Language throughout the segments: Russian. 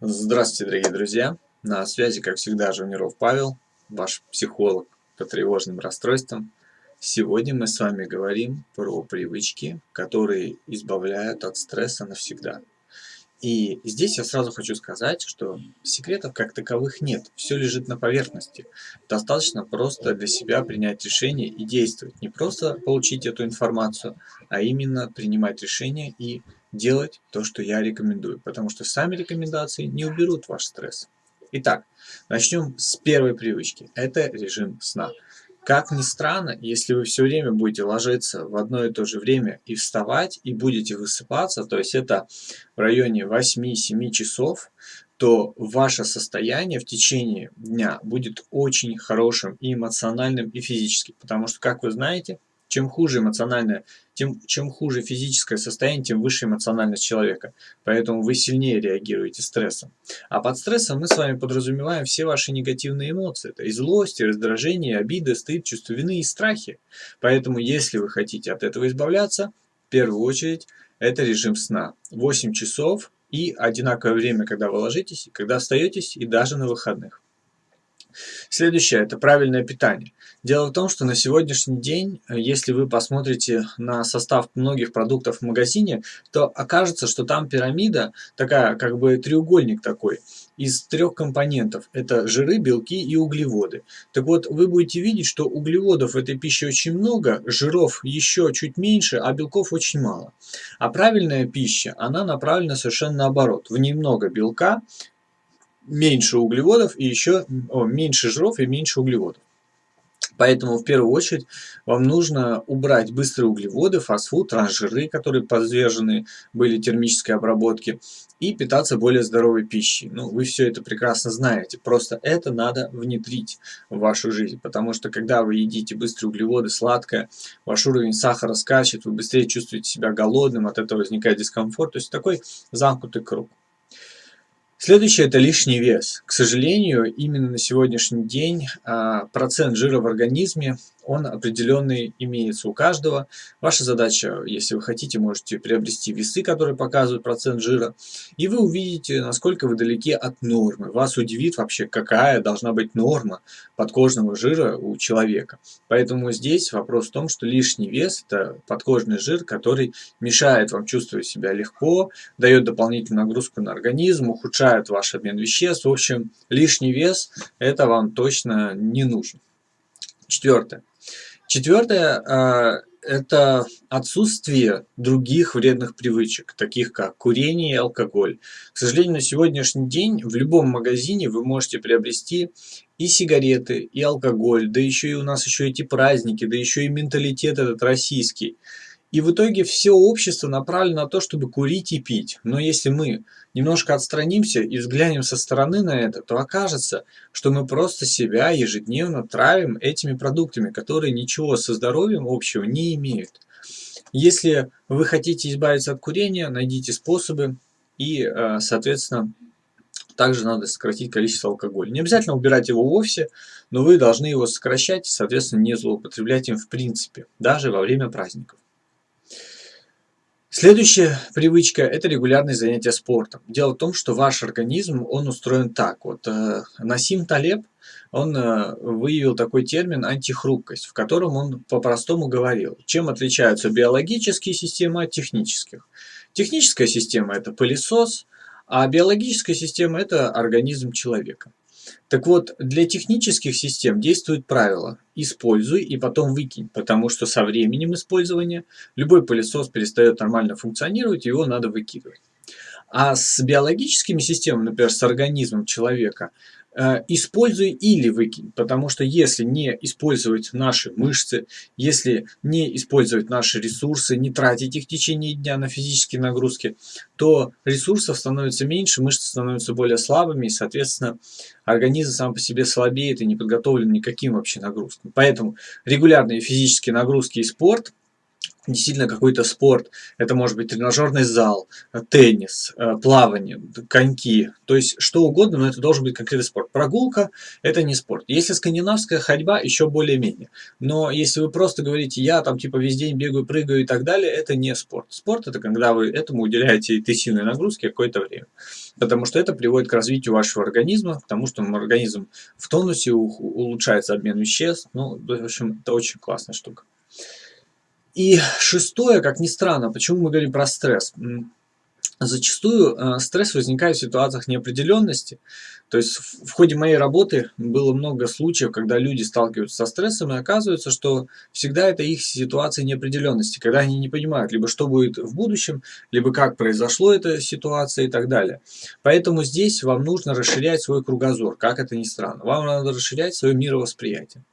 Здравствуйте, дорогие друзья! На связи, как всегда, Жуниров Павел, ваш психолог по тревожным расстройствам. Сегодня мы с вами говорим про привычки, которые избавляют от стресса навсегда. И здесь я сразу хочу сказать, что секретов как таковых нет, все лежит на поверхности. Достаточно просто для себя принять решение и действовать. Не просто получить эту информацию, а именно принимать решение и делать то, что я рекомендую. Потому что сами рекомендации не уберут ваш стресс. Итак, начнем с первой привычки. Это режим сна. Как ни странно, если вы все время будете ложиться в одно и то же время и вставать, и будете высыпаться, то есть это в районе 8-7 часов, то ваше состояние в течение дня будет очень хорошим и эмоциональным, и физическим. Потому что, как вы знаете, чем хуже эмоциональное, тем, чем хуже физическое состояние, тем выше эмоциональность человека. Поэтому вы сильнее реагируете стрессом. А под стрессом мы с вами подразумеваем все ваши негативные эмоции. Это и злость, и раздражение, и обида, стыд, чувство вины и страхи. Поэтому, если вы хотите от этого избавляться, в первую очередь, это режим сна. 8 часов и одинаковое время, когда вы ложитесь, когда остаетесь, и даже на выходных. Следующее – это правильное питание. Дело в том, что на сегодняшний день, э, если вы посмотрите на состав многих продуктов в магазине, то окажется, что там пирамида такая, как бы треугольник такой, из трех компонентов. Это жиры, белки и углеводы. Так вот, вы будете видеть, что углеводов в этой пище очень много, жиров еще чуть меньше, а белков очень мало. А правильная пища, она направлена совершенно наоборот. В ней много белка, меньше углеводов и еще о, меньше жиров и меньше углеводов. Поэтому в первую очередь вам нужно убрать быстрые углеводы, фастфуд, трансжиры, которые подвержены были термической обработке, и питаться более здоровой пищей. Ну, вы все это прекрасно знаете, просто это надо внедрить в вашу жизнь, потому что когда вы едите быстрые углеводы, сладкое, ваш уровень сахара скачет, вы быстрее чувствуете себя голодным, от этого возникает дискомфорт, то есть такой замкнутый круг. Следующее – это лишний вес. К сожалению, именно на сегодняшний день а, процент жира в организме он определенный имеется у каждого. Ваша задача, если вы хотите, можете приобрести весы, которые показывают процент жира, и вы увидите, насколько вы далеки от нормы. Вас удивит вообще, какая должна быть норма подкожного жира у человека. Поэтому здесь вопрос в том, что лишний вес – это подкожный жир, который мешает вам чувствовать себя легко, дает дополнительную нагрузку на организм, ухудшает ваш обмен веществ. В общем, лишний вес – это вам точно не нужно. Четвертое. Четвертое а, – это отсутствие других вредных привычек, таких как курение и алкоголь. К сожалению, на сегодняшний день в любом магазине вы можете приобрести и сигареты, и алкоголь, да еще и у нас еще эти праздники, да еще и менталитет этот российский – и в итоге все общество направлено на то, чтобы курить и пить. Но если мы немножко отстранимся и взглянем со стороны на это, то окажется, что мы просто себя ежедневно травим этими продуктами, которые ничего со здоровьем общего не имеют. Если вы хотите избавиться от курения, найдите способы и, э, соответственно, также надо сократить количество алкоголя. Не обязательно убирать его вовсе, но вы должны его сокращать соответственно, не злоупотреблять им в принципе, даже во время праздников. Следующая привычка – это регулярные занятия спортом. Дело в том, что ваш организм, он устроен так. Вот э, Насим Талеб, он э, выявил такой термин антихрупкость, в котором он по-простому говорил, чем отличаются биологические системы от технических. Техническая система – это пылесос, а биологическая система – это организм человека. Так вот, для технических систем действует правило «используй и потом выкинь», потому что со временем использования любой пылесос перестает нормально функционировать, его надо выкидывать. А с биологическими системами, например, с организмом человека, используй или выкинь, потому что если не использовать наши мышцы, если не использовать наши ресурсы, не тратить их в течение дня на физические нагрузки, то ресурсов становится меньше, мышцы становятся более слабыми, и, соответственно, организм сам по себе слабеет и не подготовлен никаким вообще нагрузкам. Поэтому регулярные физические нагрузки и спорт действительно какой-то спорт. Это может быть тренажерный зал, э, теннис, э, плавание, коньки. То есть что угодно, но это должен быть конкретный спорт. Прогулка – это не спорт. Если скандинавская ходьба, еще более-менее. Но если вы просто говорите, я там типа весь день бегаю, прыгаю и так далее, это не спорт. Спорт – это когда вы этому уделяете интенсивной нагрузки какое-то время. Потому что это приводит к развитию вашего организма, к тому, что организм в тонусе, улучшается обмен веществ. Ну, в общем, это очень классная штука. И шестое, как ни странно, почему мы говорим про стресс? Зачастую э, стресс возникает в ситуациях неопределенности. То есть в ходе моей работы было много случаев, когда люди сталкиваются со стрессом, и оказывается, что всегда это их ситуация неопределенности, когда они не понимают, либо что будет в будущем, либо как произошло эта ситуация и так далее. Поэтому здесь вам нужно расширять свой кругозор, как это ни странно. Вам надо расширять свое мировосприятие.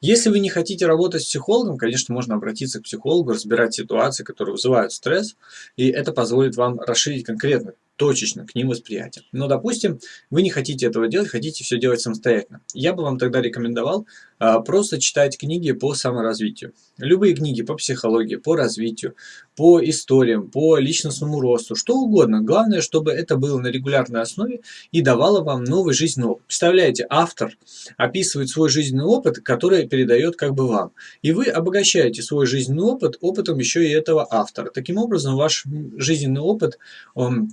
Если вы не хотите работать с психологом, конечно, можно обратиться к психологу, разбирать ситуации, которые вызывают стресс, и это позволит вам расширить конкретно точечно к ним восприятие. Но, допустим, вы не хотите этого делать, хотите все делать самостоятельно. Я бы вам тогда рекомендовал а, просто читать книги по саморазвитию. Любые книги по психологии, по развитию, по историям, по личностному росту, что угодно. Главное, чтобы это было на регулярной основе и давало вам новый жизненный опыт. Представляете, автор описывает свой жизненный опыт, который передает как бы вам. И вы обогащаете свой жизненный опыт опытом еще и этого автора. Таким образом, ваш жизненный опыт, он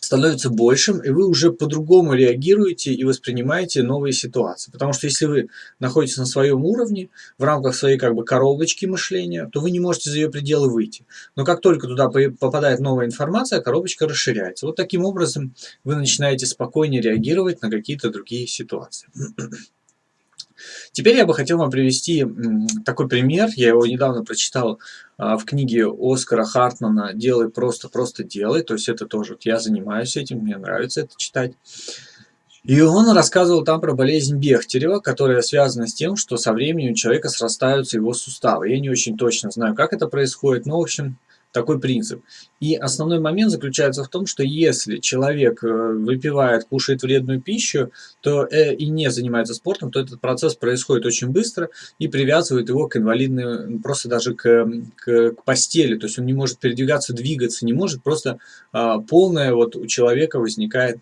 становится большим, и вы уже по-другому реагируете и воспринимаете новые ситуации. Потому что если вы находитесь на своем уровне, в рамках своей как бы коробочки мышления, то вы не можете за ее пределы выйти. Но как только туда попадает новая информация, коробочка расширяется. Вот таким образом вы начинаете спокойнее реагировать на какие-то другие ситуации. Теперь я бы хотел вам привести такой пример. Я его недавно прочитал а, в книге Оскара Хартмана «Делай просто, просто делай». То есть это тоже, вот я занимаюсь этим, мне нравится это читать. И он рассказывал там про болезнь Бехтерева, которая связана с тем, что со временем у человека срастаются его суставы. Я не очень точно знаю, как это происходит, но, в общем, такой принцип. И основной момент заключается в том, что если человек э, выпивает, кушает вредную пищу, то э, и не занимается спортом, то этот процесс происходит очень быстро и привязывает его к инвалидной, просто даже к, к, к постели. То есть он не может передвигаться, двигаться, не может, просто а, полное вот у человека возникает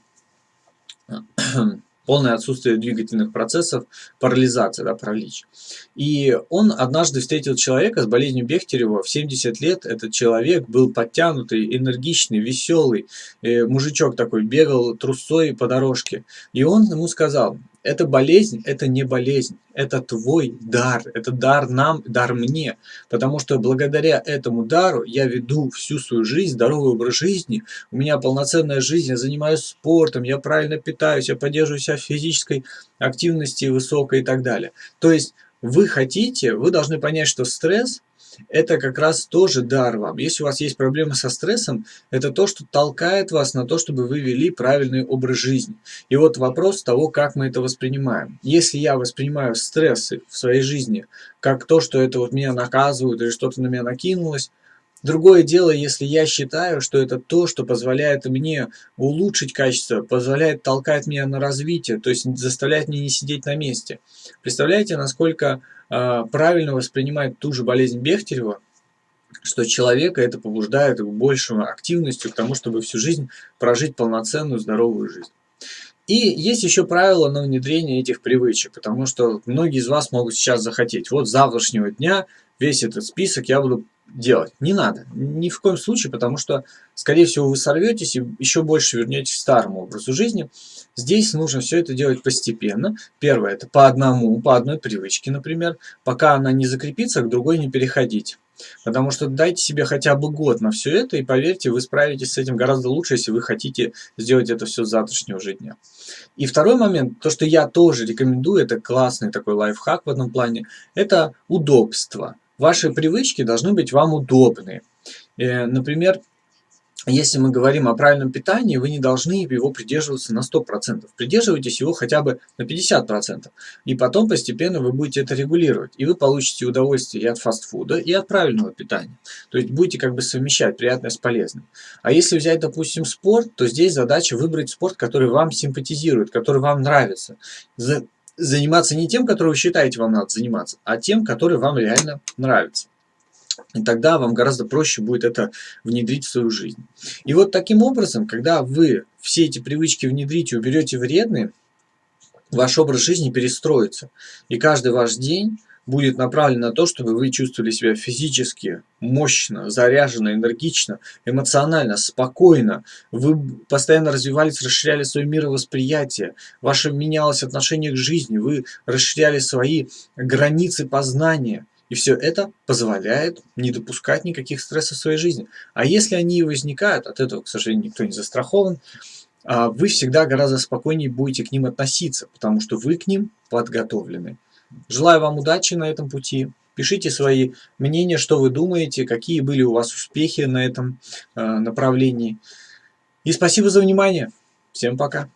полное отсутствие двигательных процессов, парализация, да, паралич. И он однажды встретил человека с болезнью Бехтерева в 70 лет. Этот человек был подтянутый, энергичный, веселый, э, мужичок такой, бегал трусцой по дорожке. И он ему сказал, эта болезнь, это не болезнь, это твой дар, это дар нам, дар мне. Потому что благодаря этому дару я веду всю свою жизнь, здоровый образ жизни, у меня полноценная жизнь, я занимаюсь спортом, я правильно питаюсь, я поддерживаю себя в физической активности высокой и так далее. То есть вы хотите, вы должны понять, что стресс это как раз тоже дар вам. Если у вас есть проблемы со стрессом, это то, что толкает вас на то, чтобы вы вели правильный образ жизни. И вот вопрос того, как мы это воспринимаем. Если я воспринимаю стрессы в своей жизни как то, что это вот меня наказывают или что-то на меня накинулось, Другое дело, если я считаю, что это то, что позволяет мне улучшить качество, позволяет толкать меня на развитие, то есть заставляет меня не сидеть на месте. Представляете, насколько э, правильно воспринимать ту же болезнь Бехтерева, что человека это побуждает к большему активностью, к тому, чтобы всю жизнь прожить полноценную здоровую жизнь. И есть еще правило на внедрение этих привычек, потому что многие из вас могут сейчас захотеть. Вот с завтрашнего дня весь этот список я буду делать. Не надо. Ни в коем случае, потому что, скорее всего, вы сорветесь и еще больше вернетесь к старому образу жизни. Здесь нужно все это делать постепенно. Первое, это по одному, по одной привычке, например. Пока она не закрепится, к другой не переходить. Потому что дайте себе хотя бы год на все это, и поверьте, вы справитесь с этим гораздо лучше, если вы хотите сделать это все с завтрашнего же дня. И второй момент, то, что я тоже рекомендую, это классный такой лайфхак в этом плане, это удобство. Ваши привычки должны быть вам удобны. Э, например, если мы говорим о правильном питании, вы не должны его придерживаться на 100%. Придерживайтесь его хотя бы на 50%. И потом постепенно вы будете это регулировать. И вы получите удовольствие и от фастфуда, и от правильного питания. То есть будете как бы совмещать приятное с полезным. А если взять, допустим, спорт, то здесь задача выбрать спорт, который вам симпатизирует, который вам нравится заниматься не тем, который вы считаете вам надо заниматься, а тем, который вам реально нравится. И тогда вам гораздо проще будет это внедрить в свою жизнь. И вот таким образом, когда вы все эти привычки внедрите, уберете вредные, ваш образ жизни перестроится. И каждый ваш день будет направлен на то, чтобы вы чувствовали себя физически мощно, заряженно, энергично, эмоционально, спокойно. Вы постоянно развивались, расширяли свое мировосприятие, ваше менялось отношение к жизни, вы расширяли свои границы познания. И все это позволяет не допускать никаких стрессов в своей жизни. А если они возникают, от этого, к сожалению, никто не застрахован, а, вы всегда гораздо спокойнее будете к ним относиться, потому что вы к ним подготовлены. Желаю вам удачи на этом пути. Пишите свои мнения, что вы думаете, какие были у вас успехи на этом э, направлении. И спасибо за внимание. Всем пока.